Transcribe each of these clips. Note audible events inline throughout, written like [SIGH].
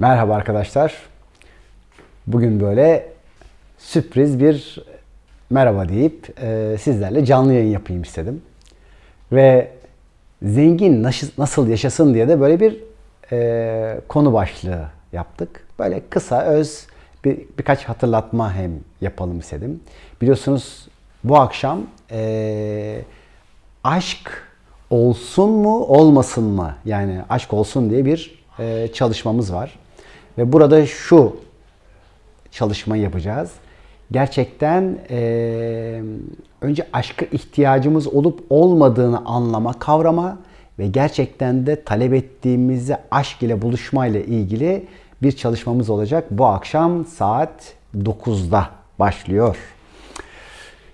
Merhaba arkadaşlar. Bugün böyle sürpriz bir merhaba deyip e, sizlerle canlı yayın yapayım istedim. Ve zengin nasıl, yaşasın diye de böyle bir e, konu başlığı yaptık. Böyle kısa, öz bir, birkaç hatırlatma hem yapalım istedim. Biliyorsunuz bu akşam e, aşk olsun mu olmasın mı? Yani aşk olsun diye bir e, çalışmamız var. Ve burada şu çalışmayı yapacağız. Gerçekten e, önce aşka ihtiyacımız olup olmadığını anlama, kavrama ve gerçekten de talep ettiğimizi aşk ile buluşma ile ilgili bir çalışmamız olacak. Bu akşam saat 9'da başlıyor.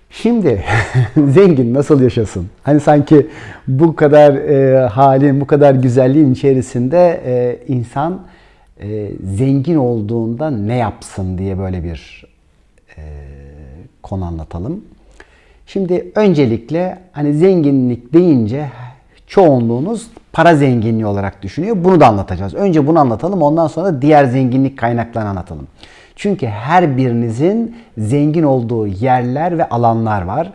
Şimdi [LAUGHS] zengin nasıl yaşasın? Hani sanki bu kadar e, halin, bu kadar güzelliğin içerisinde e, insan e, zengin olduğunda ne yapsın diye böyle bir e, konu anlatalım. Şimdi öncelikle hani zenginlik deyince çoğunluğunuz para zenginliği olarak düşünüyor. Bunu da anlatacağız. Önce bunu anlatalım ondan sonra diğer zenginlik kaynaklarını anlatalım. Çünkü her birinizin zengin olduğu yerler ve alanlar var.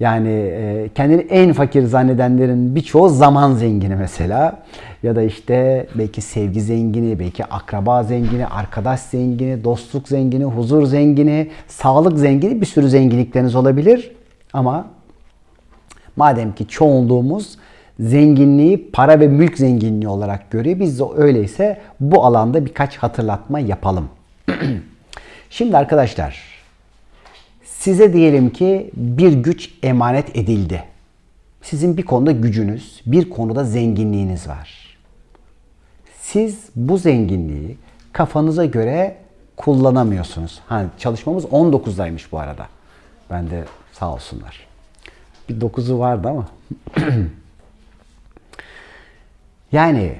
Yani e, kendini en fakir zannedenlerin birçoğu zaman zengini mesela. Ya da işte belki sevgi zengini, belki akraba zengini, arkadaş zengini, dostluk zengini, huzur zengini, sağlık zengini bir sürü zenginlikleriniz olabilir. Ama madem ki çoğunluğumuz zenginliği para ve mülk zenginliği olarak görüyor. Biz de öyleyse bu alanda birkaç hatırlatma yapalım. [CLEARS THROAT] Şimdi arkadaşlar size diyelim ki bir güç emanet edildi. Sizin bir konuda gücünüz, bir konuda zenginliğiniz var. Siz bu zenginliği kafanıza göre kullanamıyorsunuz. Ha, çalışmamız 19'daymış bu arada. Ben de sağ olsunlar. Bir 9'u vardı ama. [CLEARS THROAT] yani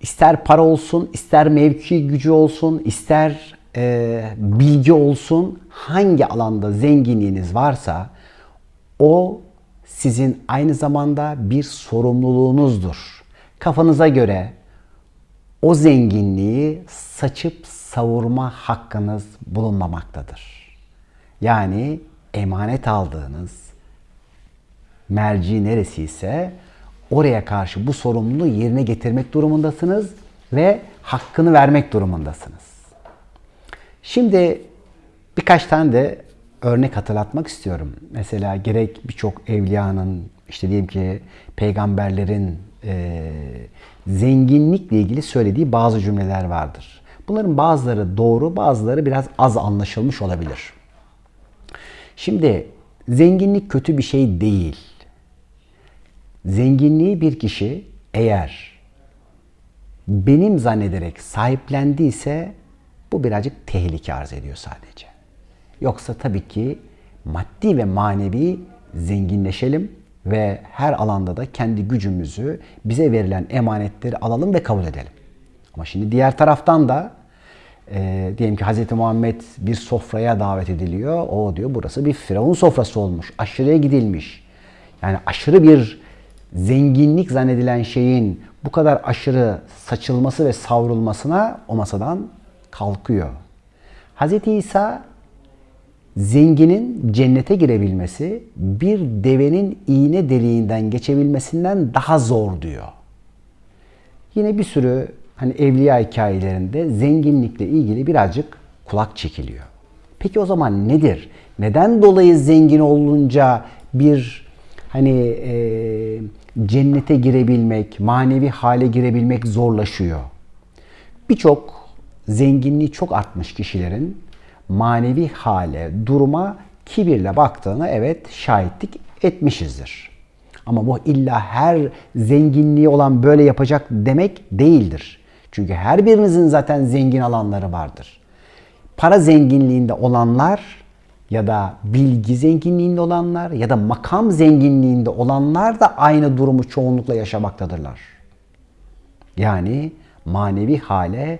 ister para olsun, ister mevki gücü olsun, ister e, bilgi olsun, hangi alanda zenginliğiniz varsa o sizin aynı zamanda bir sorumluluğunuzdur. Kafanıza göre o zenginliği saçıp savurma hakkınız bulunmamaktadır. Yani emanet aldığınız merci neresi ise oraya karşı bu sorumluluğu yerine getirmek durumundasınız ve hakkını vermek durumundasınız. Şimdi birkaç tane de örnek hatırlatmak istiyorum. Mesela gerek birçok evliyanın, işte diyelim ki peygamberlerin e, zenginlikle ilgili söylediği bazı cümleler vardır. Bunların bazıları doğru, bazıları biraz az anlaşılmış olabilir. Şimdi zenginlik kötü bir şey değil. Zenginliği bir kişi eğer benim zannederek sahiplendiyse bu birazcık tehlike arz ediyor sadece. Yoksa tabii ki maddi ve manevi zenginleşelim ve her alanda da kendi gücümüzü, bize verilen emanetleri alalım ve kabul edelim. Ama şimdi diğer taraftan da e, diyelim ki Hz. Muhammed bir sofraya davet ediliyor. O diyor burası bir firavun sofrası olmuş. Aşırıya gidilmiş. Yani aşırı bir zenginlik zannedilen şeyin bu kadar aşırı saçılması ve savrulmasına o masadan kalkıyor. Hz. İsa zenginin cennete girebilmesi bir devenin iğne deliğinden geçebilmesinden daha zor diyor. Yine bir sürü hani evliya hikayelerinde zenginlikle ilgili birazcık kulak çekiliyor. Peki o zaman nedir? Neden dolayı zengin olunca bir hani e, cennete girebilmek, manevi hale girebilmek zorlaşıyor? Birçok zenginliği çok artmış kişilerin manevi hale, duruma kibirle baktığına evet şahitlik etmişizdir. Ama bu illa her zenginliği olan böyle yapacak demek değildir. Çünkü her birinizin zaten zengin alanları vardır. Para zenginliğinde olanlar ya da bilgi zenginliğinde olanlar ya da makam zenginliğinde olanlar da aynı durumu çoğunlukla yaşamaktadırlar. Yani manevi hale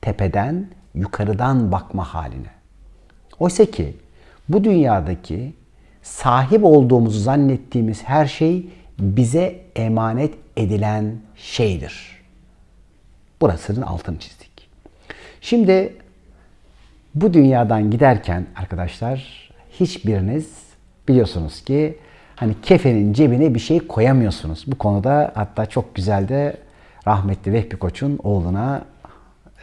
tepeden, yukarıdan bakma haline. Oysa ki bu dünyadaki sahip olduğumuzu zannettiğimiz her şey bize emanet edilen şeydir. Burasının altını çizdik. Şimdi bu dünyadan giderken arkadaşlar hiçbiriniz biliyorsunuz ki hani kefenin cebine bir şey koyamıyorsunuz. Bu konuda hatta çok güzel de rahmetli Vehbi Koç'un oğluna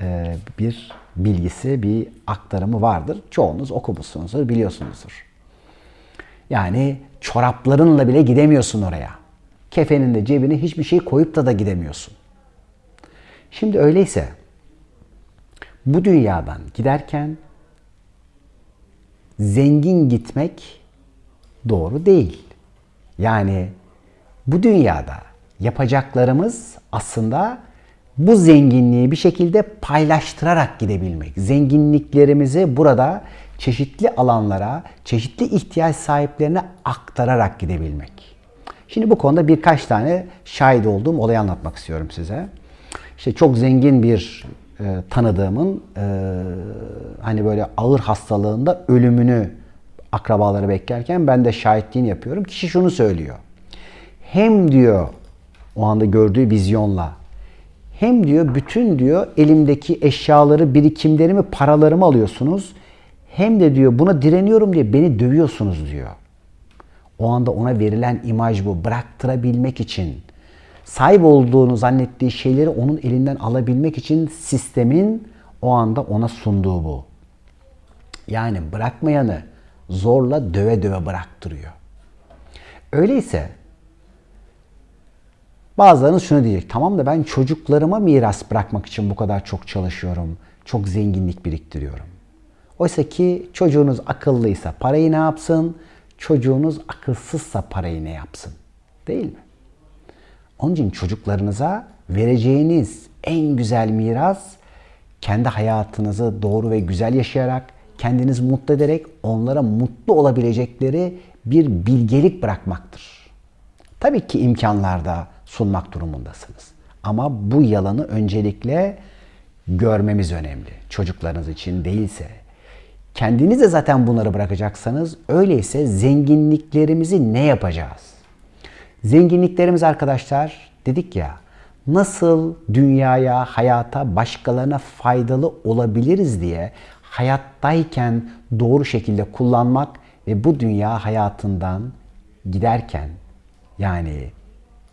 e, bir bilgisi, bir aktarımı vardır. Çoğunuz okumuşsunuzdur, biliyorsunuzdur. Yani çoraplarınla bile gidemiyorsun oraya. Kefenin de cebine hiçbir şey koyup da da gidemiyorsun. Şimdi öyleyse bu dünyadan giderken zengin gitmek doğru değil. Yani bu dünyada yapacaklarımız aslında bu zenginliği bir şekilde paylaştırarak gidebilmek. Zenginliklerimizi burada çeşitli alanlara, çeşitli ihtiyaç sahiplerine aktararak gidebilmek. Şimdi bu konuda birkaç tane şahit olduğum olayı anlatmak istiyorum size. İşte çok zengin bir e, tanıdığımın e, hani böyle ağır hastalığında ölümünü akrabaları beklerken ben de şahitliğini yapıyorum. Kişi şunu söylüyor. Hem diyor o anda gördüğü vizyonla hem diyor bütün diyor elimdeki eşyaları, birikimlerimi, paralarımı alıyorsunuz. Hem de diyor buna direniyorum diye beni dövüyorsunuz diyor. O anda ona verilen imaj bu. Bıraktırabilmek için. Sahip olduğunu zannettiği şeyleri onun elinden alabilmek için sistemin o anda ona sunduğu bu. Yani bırakmayanı zorla döve döve bıraktırıyor. Öyleyse bazılarınız şunu diyecek. Tamam da ben çocuklarıma miras bırakmak için bu kadar çok çalışıyorum. Çok zenginlik biriktiriyorum. Oysa ki çocuğunuz akıllıysa parayı ne yapsın? Çocuğunuz akılsızsa parayı ne yapsın? Değil mi? Onun için çocuklarınıza vereceğiniz en güzel miras kendi hayatınızı doğru ve güzel yaşayarak, kendinizi mutlu ederek onlara mutlu olabilecekleri bir bilgelik bırakmaktır. Tabii ki imkanlarda sunmak durumundasınız. Ama bu yalanı öncelikle görmemiz önemli. Çocuklarınız için değilse. Kendiniz de zaten bunları bırakacaksanız öyleyse zenginliklerimizi ne yapacağız? Zenginliklerimiz arkadaşlar dedik ya nasıl dünyaya, hayata, başkalarına faydalı olabiliriz diye hayattayken doğru şekilde kullanmak ve bu dünya hayatından giderken yani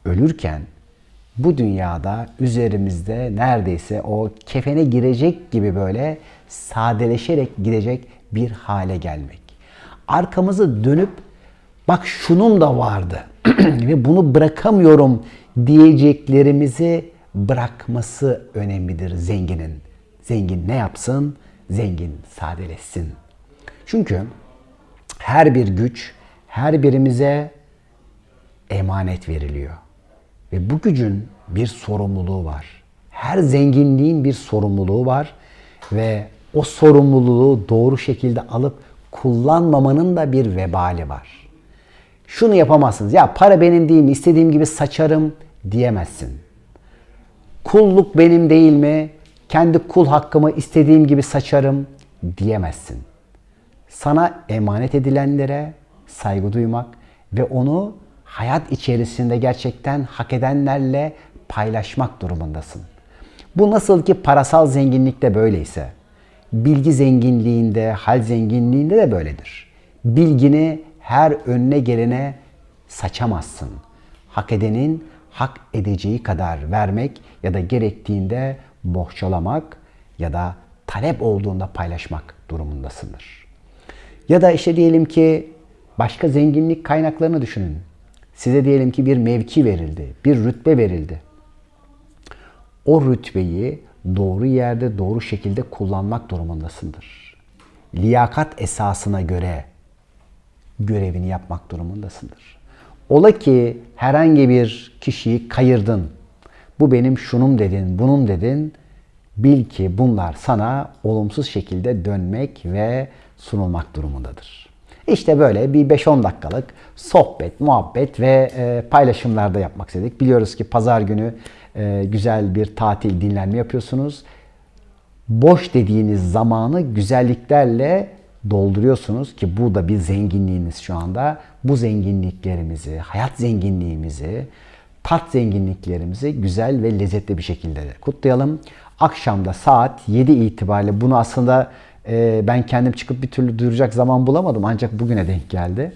ölürken bu dünyada üzerimizde neredeyse o kefene girecek gibi böyle sadeleşerek gidecek bir hale gelmek. Arkamızı dönüp bak şunun da vardı [CLEARS THROAT] ve bunu bırakamıyorum diyeceklerimizi bırakması önemlidir zenginin. Zengin ne yapsın? Zengin sadeleşsin. Çünkü her bir güç her birimize emanet veriliyor. Ve bu gücün bir sorumluluğu var. Her zenginliğin bir sorumluluğu var ve o sorumluluğu doğru şekilde alıp kullanmamanın da bir vebali var. Şunu yapamazsınız. Ya para benim değil mi? İstediğim gibi saçarım diyemezsin. Kulluk benim değil mi? Kendi kul hakkımı istediğim gibi saçarım diyemezsin. Sana emanet edilenlere saygı duymak ve onu hayat içerisinde gerçekten hak edenlerle paylaşmak durumundasın. Bu nasıl ki parasal zenginlikte böyleyse, bilgi zenginliğinde, hal zenginliğinde de böyledir. Bilgini her önüne gelene saçamazsın. Hak edenin hak edeceği kadar vermek ya da gerektiğinde bohçalamak ya da talep olduğunda paylaşmak durumundasındır. Ya da işte diyelim ki başka zenginlik kaynaklarını düşünün. Size diyelim ki bir mevki verildi, bir rütbe verildi. O rütbeyi doğru yerde, doğru şekilde kullanmak durumundasındır. Liyakat esasına göre görevini yapmak durumundasındır. Ola ki herhangi bir kişiyi kayırdın. Bu benim şunum dedin, bunun dedin. Bil ki bunlar sana olumsuz şekilde dönmek ve sunulmak durumundadır. İşte böyle bir 5-10 dakikalık sohbet, muhabbet ve e, paylaşımlarda yapmak istedik. Biliyoruz ki pazar günü e, güzel bir tatil, dinlenme yapıyorsunuz. Boş dediğiniz zamanı güzelliklerle dolduruyorsunuz ki bu da bir zenginliğiniz şu anda. Bu zenginliklerimizi, hayat zenginliğimizi, tat zenginliklerimizi güzel ve lezzetli bir şekilde kutlayalım. Akşamda saat 7 itibariyle bunu aslında e, ben kendim çıkıp bir türlü duyuracak zaman bulamadım ancak bugüne denk geldi.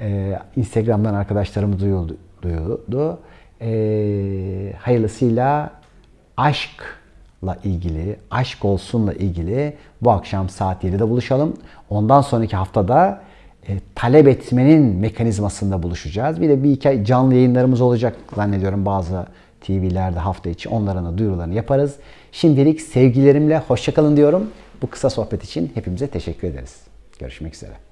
E, Instagram'dan arkadaşlarımı duyuldu, duyuldu. E, hayırlısıyla aşkla ilgili, aşk olsunla ilgili bu akşam saat 7'de buluşalım. Ondan sonraki haftada e, talep etmenin mekanizmasında buluşacağız. Bir de bir iki canlı yayınlarımız olacak zannediyorum bazı TV'lerde hafta içi. Onların da duyurularını yaparız. Şimdilik sevgilerimle hoşçakalın diyorum. Bu kısa sohbet için hepimize teşekkür ederiz. Görüşmek üzere.